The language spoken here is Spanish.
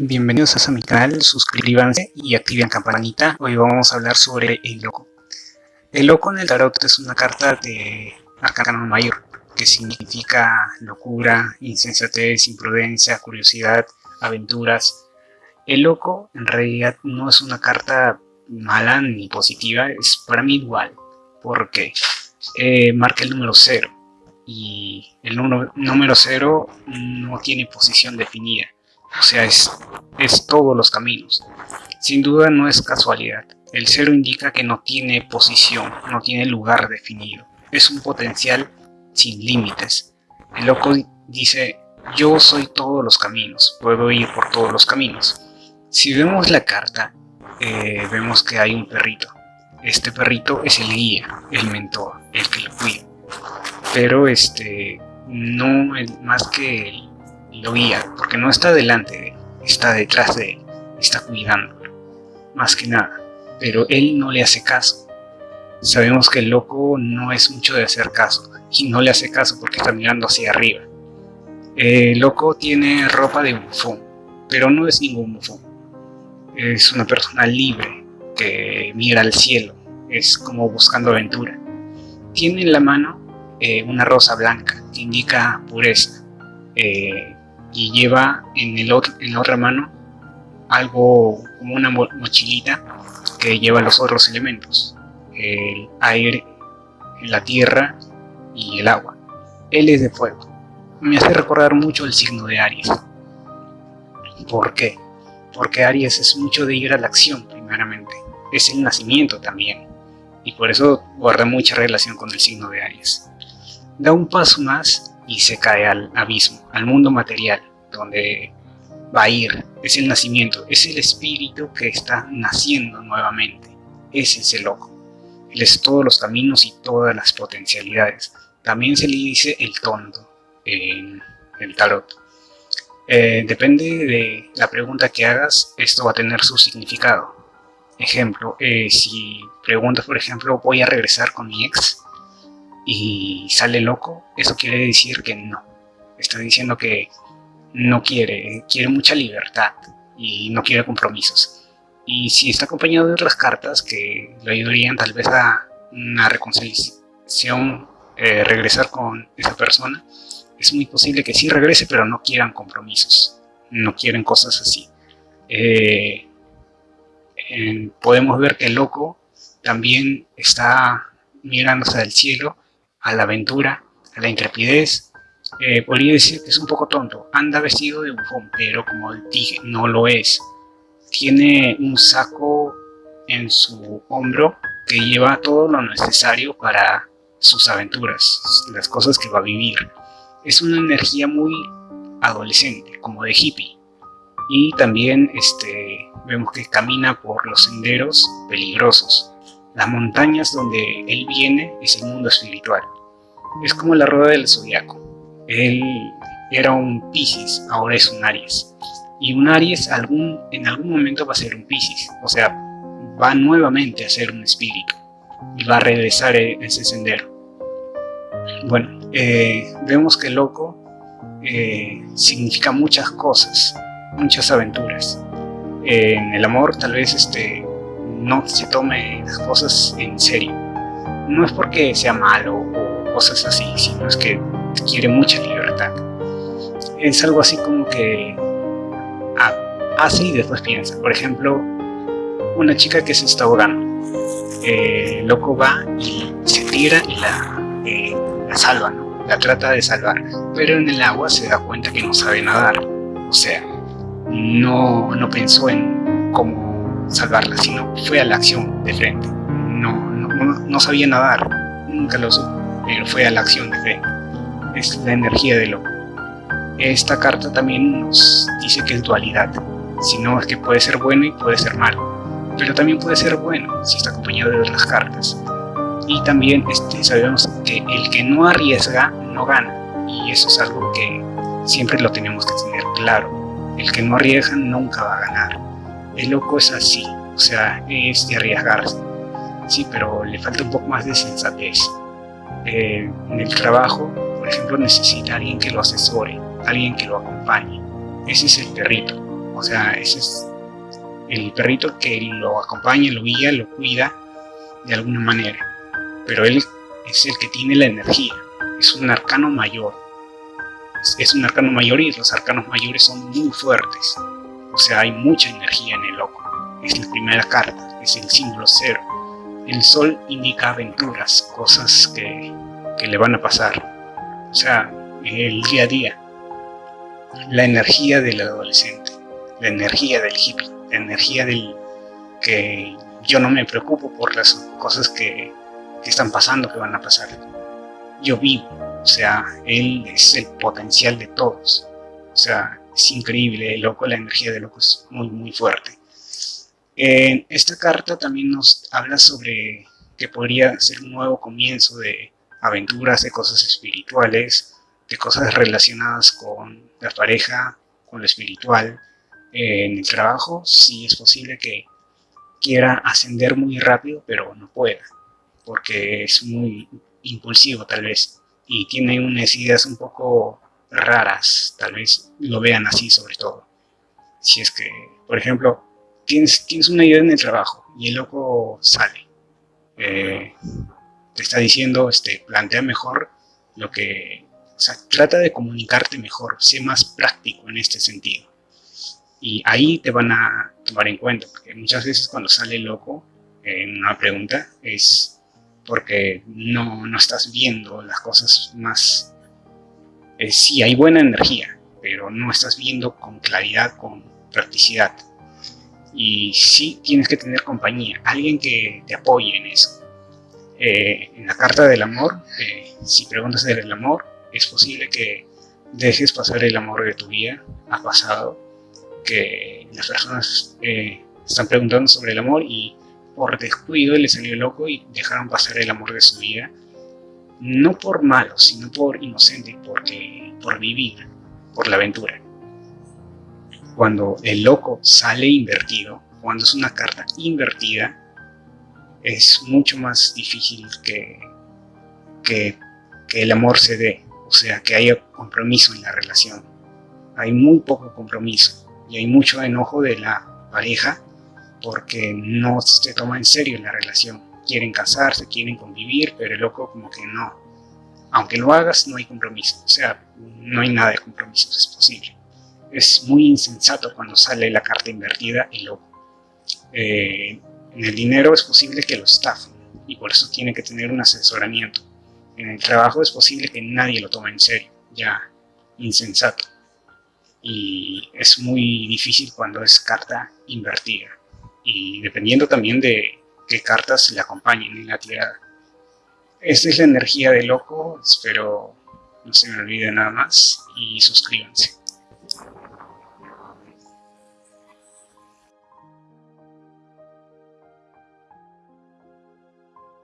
Bienvenidos a mi canal, suscríbanse y activen campanita. Hoy vamos a hablar sobre el loco. El loco en el tarot es una carta de arcano mayor, que significa locura, insensatez, imprudencia, curiosidad, aventuras. El loco en realidad no es una carta mala ni positiva, es para mí igual, porque eh, marca el número 0 y el número, 0 no tiene posición definida o sea, es, es todos los caminos. Sin duda no es casualidad. El cero indica que no tiene posición, no tiene lugar definido. Es un potencial sin límites. El loco dice, yo soy todos los caminos, puedo ir por todos los caminos. Si vemos la carta, eh, vemos que hay un perrito. Este perrito es el guía, el mentor, el que lo cuida. Pero este, no más que el lo guía, porque no está delante de él, está detrás de él, está cuidándolo, más que nada, pero él no le hace caso. Sabemos que el loco no es mucho de hacer caso, y no le hace caso porque está mirando hacia arriba. El loco tiene ropa de bufón, pero no es ningún bufón. Es una persona libre, que mira al cielo, es como buscando aventura. Tiene en la mano eh, una rosa blanca que indica pureza. Eh, y lleva en, la otra mano algo como una mochilita que lleva los otros elementos, el aire, la tierra y el agua. Él es de fuego. Me hace recordar mucho el signo de Aries. ¿Por qué? Porque Aries es mucho de ir a la acción, primeramente. Es el nacimiento también. Y por eso guarda mucha relación con el signo de Aries. Da un paso más y se cae al abismo, al mundo material, donde va a ir. Es el nacimiento, es el espíritu que está naciendo nuevamente. Ese es el loco. Él es todos los caminos y todas las potencialidades. También se le dice el tonto en el tarot. Eh, depende de la pregunta que hagas, esto va a tener su significado. Ejemplo, eh, si preguntas, por ejemplo, voy a regresar con mi ex, y sale loco, eso quiere decir que no. Está diciendo que no quiere, quiere mucha libertad y no quiere compromisos. Y si está acompañado de otras cartas que le ayudarían tal vez a una reconciliación, eh, regresar con esa persona, es muy posible que sí regrese, pero no quieran compromisos, no quieren cosas así. Eh, podemos ver que el loco también está mirándose al cielo a la aventura, a la intrepidez. Eh, podría decir que es un poco tonto, anda vestido de bufón, pero como dije, no lo es. Tiene un saco en su hombro que lleva todo lo necesario para sus aventuras, las cosas que va a vivir. Es una energía muy adolescente, como de hippie. Y también este, vemos que camina por los senderos peligrosos, las montañas donde él viene es el mundo espiritual. Es como la rueda del zodiaco. Él era un Pisces, ahora es un Aries. Y un Aries algún, en algún momento va a ser un Pisces. O sea, va nuevamente a ser un espíritu. Y va a regresar en ese sendero. Bueno, eh, vemos que loco eh, significa muchas cosas, muchas aventuras. en el amor tal vez este, no se tome las cosas en serio. No es porque sea malo o cosas así, sino es que quiere mucha libertad. Es algo así como que hace y después piensa. Por ejemplo, una chica que se está ahogando. Eh, loco va y se tira y la, eh, la salva, ¿no? La trata de salvar. Pero en el agua se da cuenta que no sabe nadar. O sea, no, no pensó en cómo salvarla, sino fue a la acción de frente. No, no, no sabía nadar, nunca lo supo, pero fue a la acción de frente. Es la energía de loco. Esta carta también nos dice que es dualidad, sino es que puede ser bueno y puede ser malo, pero también puede ser bueno si está acompañado de otras cartas. Y también este, sabemos que el que no arriesga no gana, y eso es algo que siempre lo tenemos que tener claro. El que no arriesga nunca va a ganar el loco es así, o sea, es de arriesgarse. Sí, pero le falta un poco más de sensatez. Eh, en el trabajo, por ejemplo, necesita alguien que lo asesore, alguien que lo acompañe. Ese es el perrito. O sea, ese es el perrito que lo acompaña, lo guía, lo cuida de alguna manera. Pero él es el que tiene la energía. Es un arcano mayor. Es un arcano mayor y los arcanos mayores son muy fuertes. O sea, hay mucha energía en el loco. Es la primera carta, es el símbolo cero. El sol indica aventuras, cosas que, que le van a pasar. O sea, el día a día. La energía del adolescente, la energía del hippie, la energía del que yo no me preocupo por las cosas que, que están pasando, que van a pasar. Yo vivo, o sea, él es el potencial de todos. O sea, es increíble, loco, la energía de loco es muy, muy fuerte. En esta carta también nos habla sobre que podría ser un nuevo comienzo de aventuras, de cosas espirituales, de cosas relacionadas con la pareja, con lo espiritual. En el trabajo sí es posible que quiera ascender muy rápido, pero no pueda, porque es muy impulsivo tal vez, y tiene unas ideas un poco raras, tal vez lo vean así sobre todo. Si es que, por ejemplo, tienes, tienes una idea en el trabajo y el loco sale, eh, te está diciendo, este, plantea mejor lo que, o sea, trata de comunicarte mejor, sé más práctico en este sentido. Y ahí te van a tomar en cuenta, porque muchas veces cuando sale loco en una pregunta es porque no, no estás viendo las cosas más... Eh, sí, hay buena energía, pero no estás viendo con claridad, con practicidad. Y sí tienes que tener compañía, alguien que te apoye en eso. Eh, en la carta del amor, eh, si preguntas del amor, es posible que dejes pasar el amor de tu vida, ha pasado, que las personas eh, están preguntando sobre el amor y por descuido le salió loco y dejaron pasar el amor de su vida. No por malo, sino por inocente, porque, por vivir, por la aventura. Cuando el loco sale invertido, cuando es una carta invertida, es mucho más difícil que, que, que el amor se dé, o sea, que haya compromiso en la relación. Hay muy poco compromiso y hay mucho enojo de la pareja porque no se toma en serio la relación. Quieren casarse, quieren convivir, pero el loco como que no. Aunque lo hagas, no hay compromiso. O sea, no hay nada de compromiso, es posible. Es muy insensato cuando sale la carta invertida y loco. Eh, en el dinero es posible que lo estafen y por eso tiene que tener un asesoramiento. En el trabajo es posible que nadie lo tome en serio, ya insensato y es muy difícil cuando es carta invertida y dependiendo también de qué cartas le acompañen en la tirada. Esta es la energía de loco, espero no se me olvide nada más y suscríbanse.